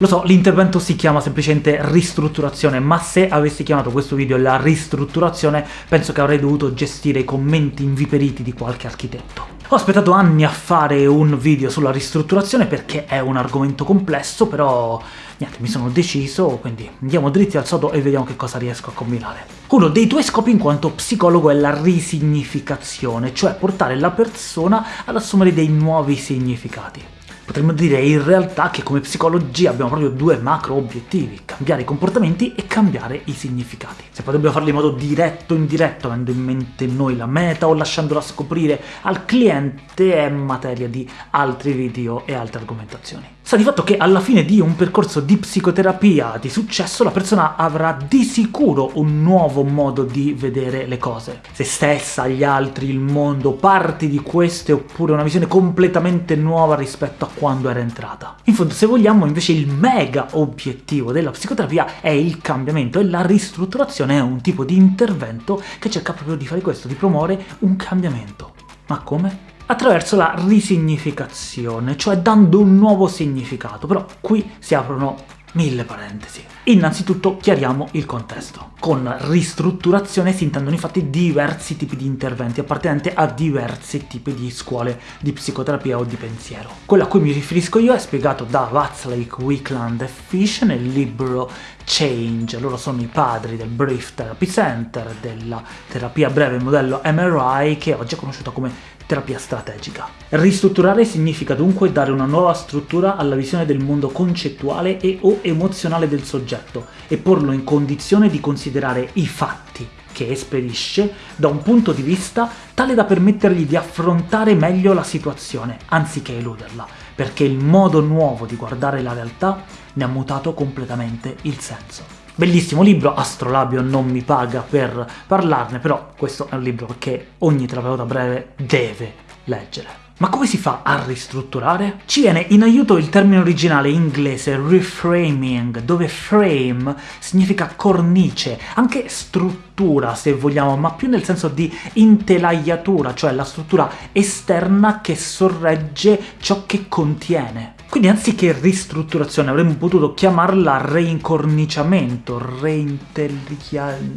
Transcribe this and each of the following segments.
Lo so, l'intervento si chiama semplicemente ristrutturazione, ma se avessi chiamato questo video la ristrutturazione, penso che avrei dovuto gestire i commenti inviperiti di qualche architetto. Ho aspettato anni a fare un video sulla ristrutturazione perché è un argomento complesso, però niente, mi sono deciso, quindi andiamo dritti al sodo e vediamo che cosa riesco a combinare. Uno dei tuoi scopi in quanto psicologo è la risignificazione, cioè portare la persona ad assumere dei nuovi significati. Potremmo dire in realtà che come psicologi abbiamo proprio due macro obiettivi, cambiare i comportamenti e cambiare i significati. Se poi dobbiamo farlo in modo diretto o indiretto, avendo in mente noi la meta o lasciandola scoprire al cliente, è materia di altri video e altre argomentazioni. Sta di fatto che alla fine di un percorso di psicoterapia di successo la persona avrà di sicuro un nuovo modo di vedere le cose. Se stessa, gli altri, il mondo, parti di queste oppure una visione completamente nuova rispetto a quando era entrata. In fondo, se vogliamo, invece il mega obiettivo della psicoterapia è il cambiamento e la ristrutturazione è un tipo di intervento che cerca proprio di fare questo, di promuovere un cambiamento. Ma come? Attraverso la risignificazione, cioè dando un nuovo significato, però qui si aprono mille parentesi. Innanzitutto chiariamo il contesto. Con ristrutturazione si intendono infatti diversi tipi di interventi appartenenti a diversi tipi di scuole di psicoterapia o di pensiero. Quello a cui mi riferisco io è spiegato da Watzlawick, Wickland e Fish nel libro Change. Loro sono i padri del Brief Therapy Center, della terapia breve modello MRI, che oggi è conosciuta come terapia strategica. Ristrutturare significa dunque dare una nuova struttura alla visione del mondo concettuale e o emozionale del soggetto e porlo in condizione di considerare i fatti che esperisce da un punto di vista tale da permettergli di affrontare meglio la situazione, anziché eluderla, perché il modo nuovo di guardare la realtà ne ha mutato completamente il senso. Bellissimo libro, Astrolabio non mi paga per parlarne, però questo è un libro che ogni terapeuta breve deve leggere. Ma come si fa a ristrutturare? Ci viene in aiuto il termine originale inglese reframing, dove frame significa cornice, anche struttura se vogliamo, ma più nel senso di intelaiatura, cioè la struttura esterna che sorregge ciò che contiene. Quindi anziché ristrutturazione avremmo potuto chiamarla reincorniciamento,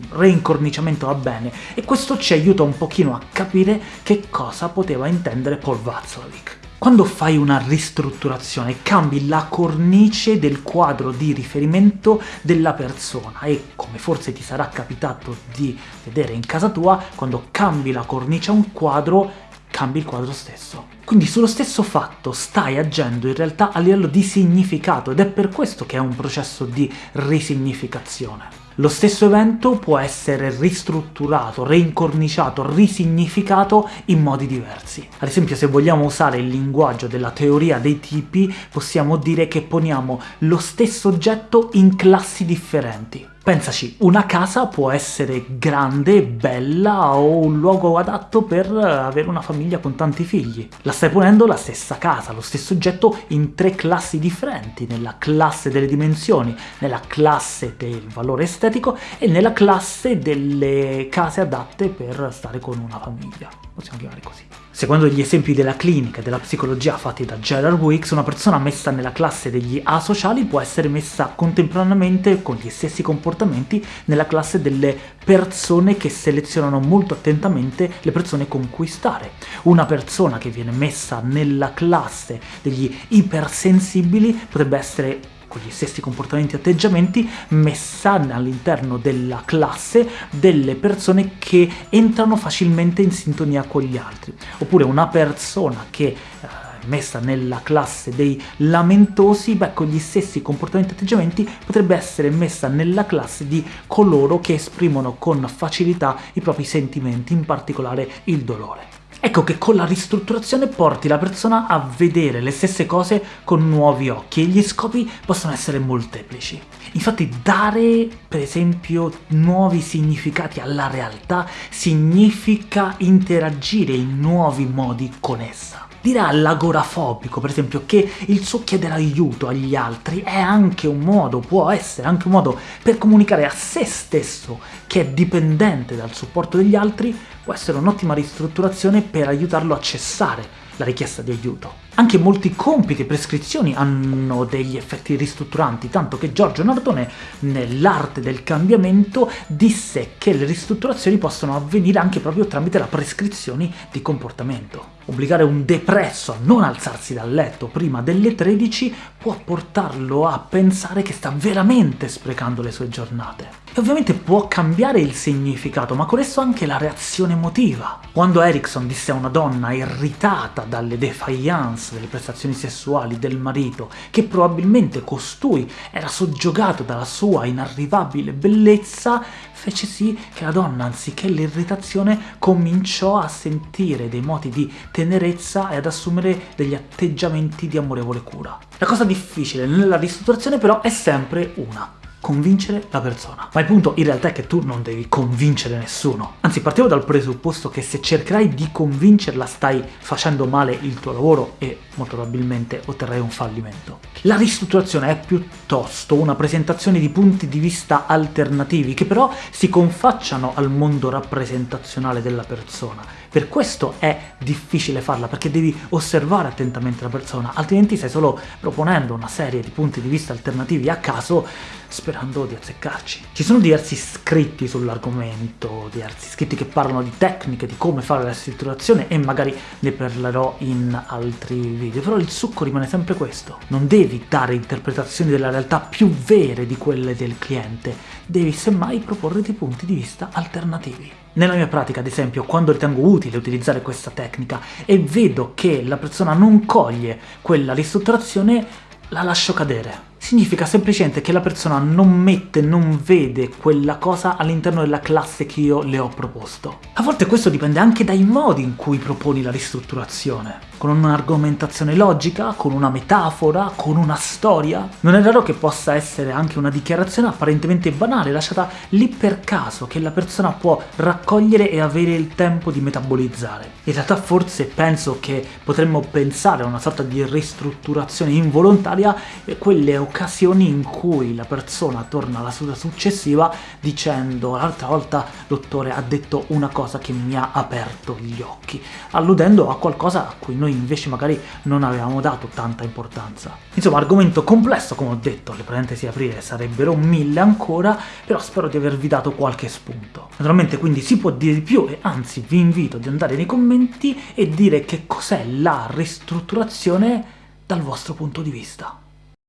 reincorniciamento va bene, e questo ci aiuta un pochino a capire che cosa poteva intendere Paul Václavic. Quando fai una ristrutturazione cambi la cornice del quadro di riferimento della persona e, come forse ti sarà capitato di vedere in casa tua, quando cambi la cornice a un quadro cambi il quadro stesso. Quindi sullo stesso fatto stai agendo in realtà a livello di significato ed è per questo che è un processo di risignificazione. Lo stesso evento può essere ristrutturato, reincorniciato, risignificato in modi diversi. Ad esempio se vogliamo usare il linguaggio della teoria dei tipi, possiamo dire che poniamo lo stesso oggetto in classi differenti. Pensaci, una casa può essere grande, bella o un luogo adatto per avere una famiglia con tanti figli. La stai ponendo la stessa casa, lo stesso oggetto in tre classi differenti, nella classe delle dimensioni, nella classe del valore estetico e nella classe delle case adatte per stare con una famiglia. Possiamo chiamare così. Secondo gli esempi della clinica e della psicologia fatti da Gerard Wicks, una persona messa nella classe degli asociali può essere messa contemporaneamente con gli stessi comportamenti nella classe delle persone che selezionano molto attentamente le persone con cui stare. Una persona che viene messa nella classe degli ipersensibili potrebbe essere con gli stessi comportamenti e atteggiamenti messa all'interno della classe delle persone che entrano facilmente in sintonia con gli altri. Oppure una persona che eh, messa nella classe dei lamentosi, beh, con gli stessi comportamenti e atteggiamenti potrebbe essere messa nella classe di coloro che esprimono con facilità i propri sentimenti, in particolare il dolore. Ecco che con la ristrutturazione porti la persona a vedere le stesse cose con nuovi occhi e gli scopi possono essere molteplici. Infatti dare, per esempio, nuovi significati alla realtà significa interagire in nuovi modi con essa. Dirà all'agorafobico, per esempio, che il suo chiedere aiuto agli altri è anche un modo, può essere anche un modo per comunicare a se stesso che è dipendente dal supporto degli altri, può essere un'ottima ristrutturazione per aiutarlo a cessare la richiesta di aiuto. Anche molti compiti e prescrizioni hanno degli effetti ristrutturanti, tanto che Giorgio Nardone, nell'arte del cambiamento, disse che le ristrutturazioni possono avvenire anche proprio tramite la prescrizione di comportamento. Obbligare un depresso a non alzarsi dal letto prima delle 13 può portarlo a pensare che sta veramente sprecando le sue giornate. E ovviamente può cambiare il significato, ma con esso anche la reazione emotiva. Quando Erickson disse a una donna irritata dalle defiance delle prestazioni sessuali del marito che probabilmente costui era soggiogato dalla sua inarrivabile bellezza, fece sì che la donna, anziché l'irritazione, cominciò a sentire dei moti di tenerezza e ad assumere degli atteggiamenti di amorevole cura. La cosa difficile nella ristrutturazione però è sempre una convincere la persona. Ma il punto in realtà è che tu non devi convincere nessuno. Anzi, partiamo dal presupposto che se cercherai di convincerla stai facendo male il tuo lavoro e molto probabilmente otterrai un fallimento. La ristrutturazione è piuttosto una presentazione di punti di vista alternativi che però si confacciano al mondo rappresentazionale della persona. Per questo è difficile farla, perché devi osservare attentamente la persona, altrimenti stai solo proponendo una serie di punti di vista alternativi a caso sperando di azzeccarci. Ci sono diversi scritti sull'argomento, diversi scritti che parlano di tecniche, di come fare la ristrutturazione e magari ne parlerò in altri video, però il succo rimane sempre questo. Non devi dare interpretazioni della realtà più vere di quelle del cliente, devi semmai proporre dei punti di vista alternativi. Nella mia pratica, ad esempio, quando ritengo utile utilizzare questa tecnica e vedo che la persona non coglie quella ristrutturazione, la lascio cadere significa semplicemente che la persona non mette, non vede quella cosa all'interno della classe che io le ho proposto. A volte questo dipende anche dai modi in cui proponi la ristrutturazione. Con un'argomentazione logica, con una metafora, con una storia. Non è raro che possa essere anche una dichiarazione apparentemente banale, lasciata lì per caso, che la persona può raccogliere e avere il tempo di metabolizzare. In realtà forse penso che potremmo pensare a una sorta di ristrutturazione involontaria quelle occasioni in cui la persona torna alla seduta successiva dicendo l'altra volta dottore ha detto una cosa che mi ha aperto gli occhi, alludendo a qualcosa a cui noi invece magari non avevamo dato tanta importanza. Insomma, argomento complesso, come ho detto, le parentesi aprire sarebbero mille ancora, però spero di avervi dato qualche spunto. Naturalmente quindi si può dire di più e anzi vi invito ad andare nei commenti e dire che cos'è la ristrutturazione dal vostro punto di vista.